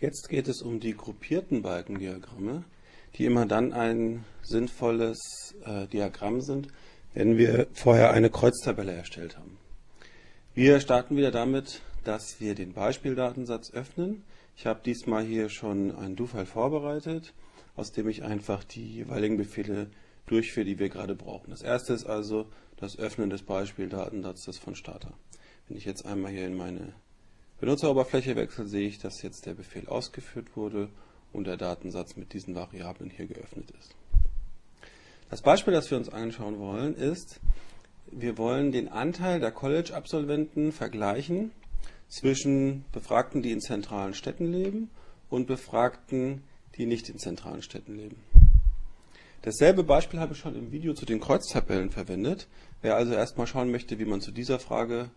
Jetzt geht es um die gruppierten Balkendiagramme, die immer dann ein sinnvolles äh, Diagramm sind, wenn wir vorher eine Kreuztabelle erstellt haben. Wir starten wieder damit, dass wir den Beispieldatensatz öffnen. Ich habe diesmal hier schon einen Do-File vorbereitet, aus dem ich einfach die jeweiligen Befehle durchführe, die wir gerade brauchen. Das erste ist also das Öffnen des Beispieldatensatzes von Starter. Wenn ich jetzt einmal hier in meine Benutzeroberfläche wechsle, sehe ich, dass jetzt der Befehl ausgeführt wurde und der Datensatz mit diesen Variablen hier geöffnet ist. Das Beispiel, das wir uns anschauen wollen, ist, wir wollen den Anteil der College-Absolventen vergleichen zwischen Befragten, die in zentralen Städten leben und Befragten, die nicht in zentralen Städten leben. Dasselbe Beispiel habe ich schon im Video zu den Kreuztabellen verwendet. Wer also erstmal schauen möchte, wie man zu dieser Frage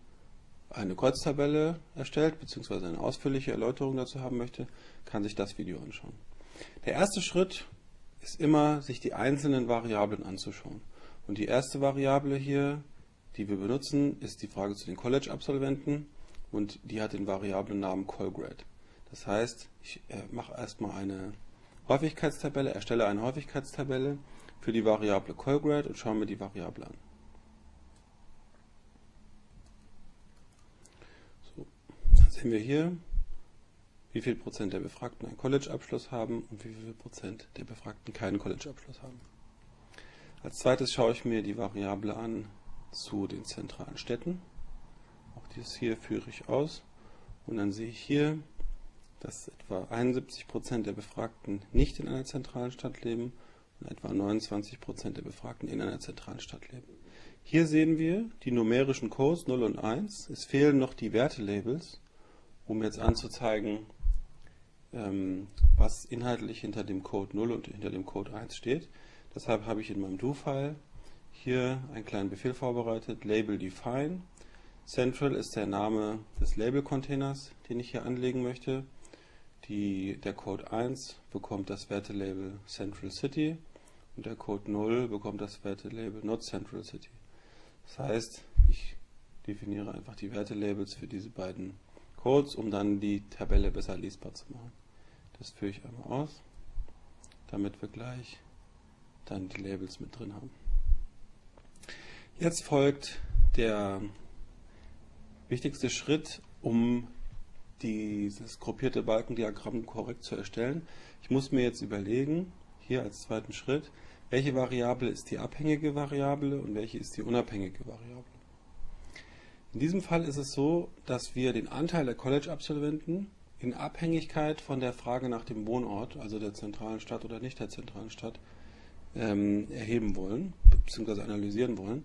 eine Kreuztabelle erstellt, beziehungsweise eine ausführliche Erläuterung dazu haben möchte, kann sich das Video anschauen. Der erste Schritt ist immer, sich die einzelnen Variablen anzuschauen. Und die erste Variable hier, die wir benutzen, ist die Frage zu den College-Absolventen und die hat den Variablennamen Colgrade. Das heißt, ich äh, mache erstmal eine Häufigkeitstabelle, erstelle eine Häufigkeitstabelle für die Variable Colgrade und schaue mir die Variable an. Sehen wir hier, wie viel Prozent der Befragten einen College-Abschluss haben und wie viel Prozent der Befragten keinen College-Abschluss haben. Als zweites schaue ich mir die Variable an zu den zentralen Städten. Auch dieses hier führe ich aus. Und dann sehe ich hier, dass etwa 71 Prozent der Befragten nicht in einer zentralen Stadt leben und etwa 29 Prozent der Befragten in einer zentralen Stadt leben. Hier sehen wir die numerischen Codes 0 und 1. Es fehlen noch die Wertelabels um jetzt anzuzeigen, ähm, was inhaltlich hinter dem Code 0 und hinter dem Code 1 steht. Deshalb habe ich in meinem Do-File hier einen kleinen Befehl vorbereitet, label define. Central ist der Name des Label-Containers, den ich hier anlegen möchte. Die, der Code 1 bekommt das Wertelabel Central City und der Code 0 bekommt das Wertelabel Not Central City. Das heißt, ich definiere einfach die Wertelabels für diese beiden Codes, um dann die Tabelle besser lesbar zu machen. Das führe ich einmal aus, damit wir gleich dann die Labels mit drin haben. Jetzt folgt der wichtigste Schritt, um dieses gruppierte Balkendiagramm korrekt zu erstellen. Ich muss mir jetzt überlegen, hier als zweiten Schritt, welche Variable ist die abhängige Variable und welche ist die unabhängige Variable. In diesem Fall ist es so, dass wir den Anteil der College-Absolventen in Abhängigkeit von der Frage nach dem Wohnort, also der zentralen Stadt oder nicht der zentralen Stadt, ähm, erheben wollen bzw. analysieren wollen.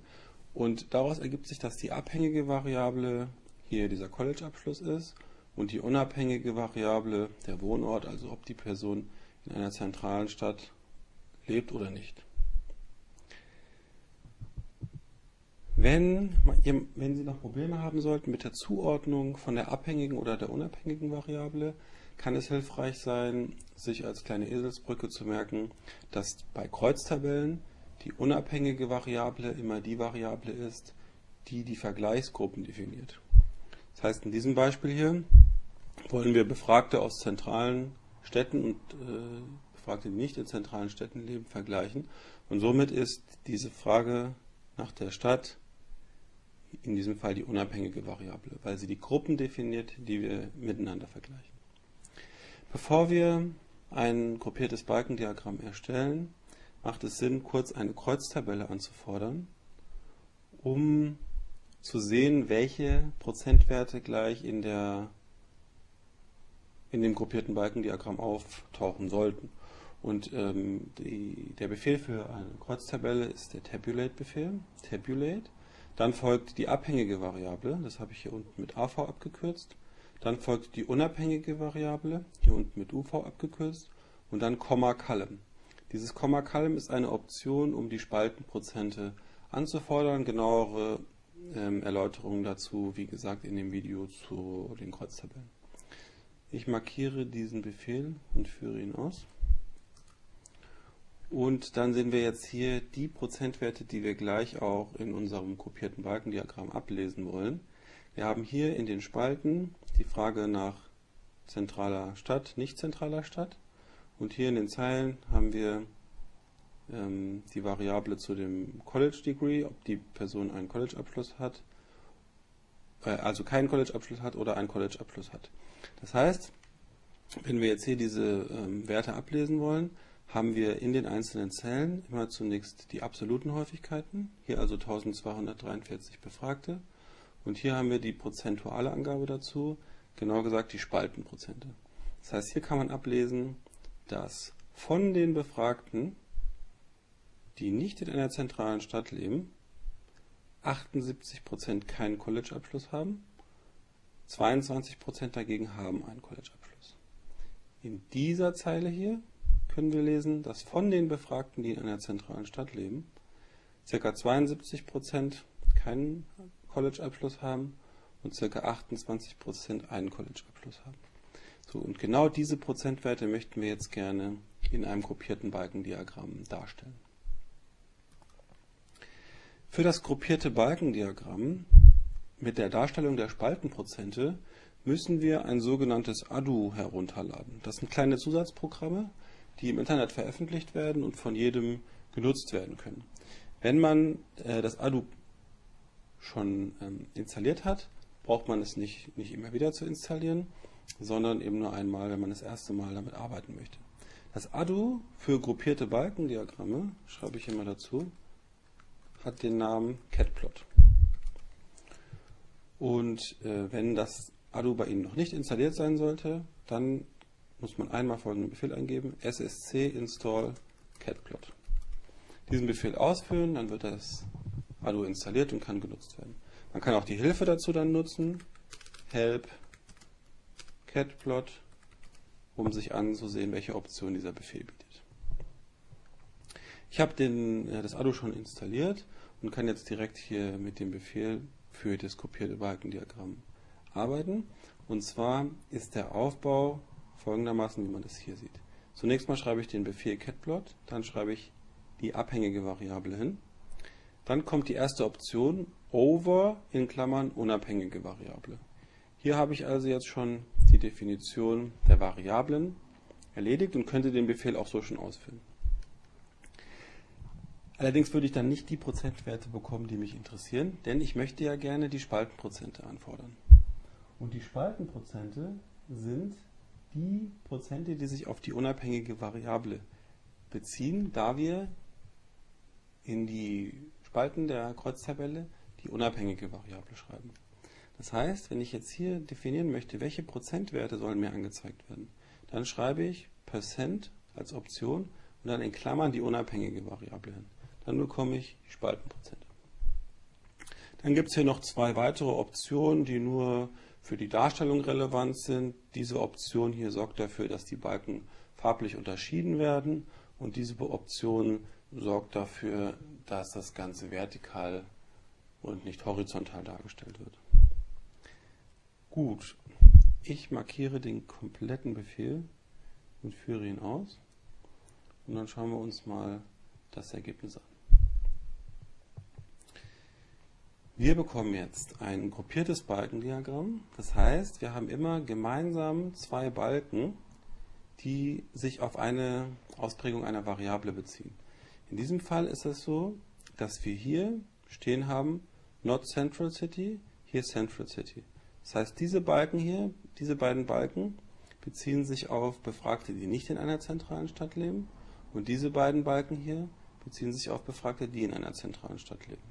Und daraus ergibt sich, dass die abhängige Variable hier dieser College-Abschluss ist und die unabhängige Variable der Wohnort, also ob die Person in einer zentralen Stadt lebt oder nicht. Wenn, wenn Sie noch Probleme haben sollten mit der Zuordnung von der abhängigen oder der unabhängigen Variable, kann es hilfreich sein, sich als kleine Eselsbrücke zu merken, dass bei Kreuztabellen die unabhängige Variable immer die Variable ist, die die Vergleichsgruppen definiert. Das heißt, in diesem Beispiel hier wollen wir Befragte aus zentralen Städten und äh, Befragte, die nicht in zentralen Städten leben, vergleichen. Und somit ist diese Frage nach der Stadt in diesem Fall die unabhängige Variable, weil sie die Gruppen definiert, die wir miteinander vergleichen. Bevor wir ein gruppiertes Balkendiagramm erstellen, macht es Sinn, kurz eine Kreuztabelle anzufordern, um zu sehen, welche Prozentwerte gleich in, der, in dem gruppierten Balkendiagramm auftauchen sollten. Und ähm, die, der Befehl für eine Kreuztabelle ist der Tabulate-Befehl. Tabulate dann folgt die abhängige Variable, das habe ich hier unten mit AV abgekürzt. Dann folgt die unabhängige Variable, hier unten mit UV abgekürzt. Und dann Komma Column. Dieses Komma Column ist eine Option, um die Spaltenprozente anzufordern. Genauere ähm, Erläuterungen dazu, wie gesagt, in dem Video zu den Kreuztabellen. Ich markiere diesen Befehl und führe ihn aus. Und dann sehen wir jetzt hier die Prozentwerte, die wir gleich auch in unserem kopierten Balkendiagramm ablesen wollen. Wir haben hier in den Spalten die Frage nach zentraler Stadt, nicht zentraler Stadt. Und hier in den Zeilen haben wir ähm, die Variable zu dem College Degree, ob die Person einen College-Abschluss hat, äh, also keinen College-Abschluss hat oder einen College-Abschluss hat. Das heißt, wenn wir jetzt hier diese ähm, Werte ablesen wollen, haben wir in den einzelnen Zellen immer zunächst die absoluten Häufigkeiten, hier also 1243 Befragte, und hier haben wir die prozentuale Angabe dazu, genau gesagt die Spaltenprozente. Das heißt, hier kann man ablesen, dass von den Befragten, die nicht in einer zentralen Stadt leben, 78% keinen College-Abschluss haben, 22% dagegen haben einen College-Abschluss. In dieser Zeile hier können wir lesen, dass von den Befragten, die in einer zentralen Stadt leben, ca. 72% keinen College-Abschluss haben und ca. 28% einen College-Abschluss haben. So, und genau diese Prozentwerte möchten wir jetzt gerne in einem gruppierten Balkendiagramm darstellen. Für das gruppierte Balkendiagramm mit der Darstellung der Spaltenprozente müssen wir ein sogenanntes ADU herunterladen. Das sind kleine Zusatzprogramme, die im Internet veröffentlicht werden und von jedem genutzt werden können. Wenn man äh, das ADU schon ähm, installiert hat, braucht man es nicht, nicht immer wieder zu installieren, sondern eben nur einmal, wenn man das erste Mal damit arbeiten möchte. Das ADU für gruppierte Balkendiagramme, schreibe ich hier mal dazu, hat den Namen Catplot. Und äh, wenn das ADU bei Ihnen noch nicht installiert sein sollte, dann muss man einmal folgenden Befehl eingeben, ssc install catplot. Diesen Befehl ausführen, dann wird das ADU installiert und kann genutzt werden. Man kann auch die Hilfe dazu dann nutzen, help catplot, um sich anzusehen, welche Option dieser Befehl bietet. Ich habe den, das ADU schon installiert und kann jetzt direkt hier mit dem Befehl für das kopierte Balkendiagramm arbeiten. Und zwar ist der Aufbau folgendermaßen, wie man das hier sieht. Zunächst mal schreibe ich den Befehl catplot, dann schreibe ich die abhängige Variable hin. Dann kommt die erste Option over in Klammern unabhängige Variable. Hier habe ich also jetzt schon die Definition der Variablen erledigt und könnte den Befehl auch so schon ausführen. Allerdings würde ich dann nicht die Prozentwerte bekommen, die mich interessieren, denn ich möchte ja gerne die Spaltenprozente anfordern. Und die Spaltenprozente sind die Prozente, die sich auf die unabhängige Variable beziehen, da wir in die Spalten der Kreuztabelle die unabhängige Variable schreiben. Das heißt, wenn ich jetzt hier definieren möchte, welche Prozentwerte sollen mir angezeigt werden, dann schreibe ich Percent als Option und dann in Klammern die unabhängige Variable hin. Dann bekomme ich Spaltenprozente. Dann gibt es hier noch zwei weitere Optionen, die nur für die Darstellung relevant sind. Diese Option hier sorgt dafür, dass die Balken farblich unterschieden werden und diese Option sorgt dafür, dass das Ganze vertikal und nicht horizontal dargestellt wird. Gut, ich markiere den kompletten Befehl und führe ihn aus und dann schauen wir uns mal das Ergebnis an. Wir bekommen jetzt ein gruppiertes Balkendiagramm. Das heißt, wir haben immer gemeinsam zwei Balken, die sich auf eine Ausprägung einer Variable beziehen. In diesem Fall ist es so, dass wir hier stehen haben, not Central City, hier Central City. Das heißt, diese Balken hier, diese beiden Balken beziehen sich auf Befragte, die nicht in einer zentralen Stadt leben. Und diese beiden Balken hier beziehen sich auf Befragte, die in einer zentralen Stadt leben.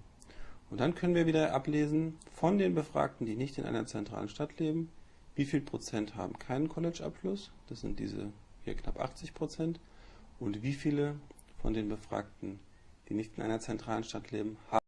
Und dann können wir wieder ablesen von den Befragten, die nicht in einer zentralen Stadt leben, wie viel Prozent haben keinen College-Abschluss, das sind diese hier knapp 80 Prozent, und wie viele von den Befragten, die nicht in einer zentralen Stadt leben, haben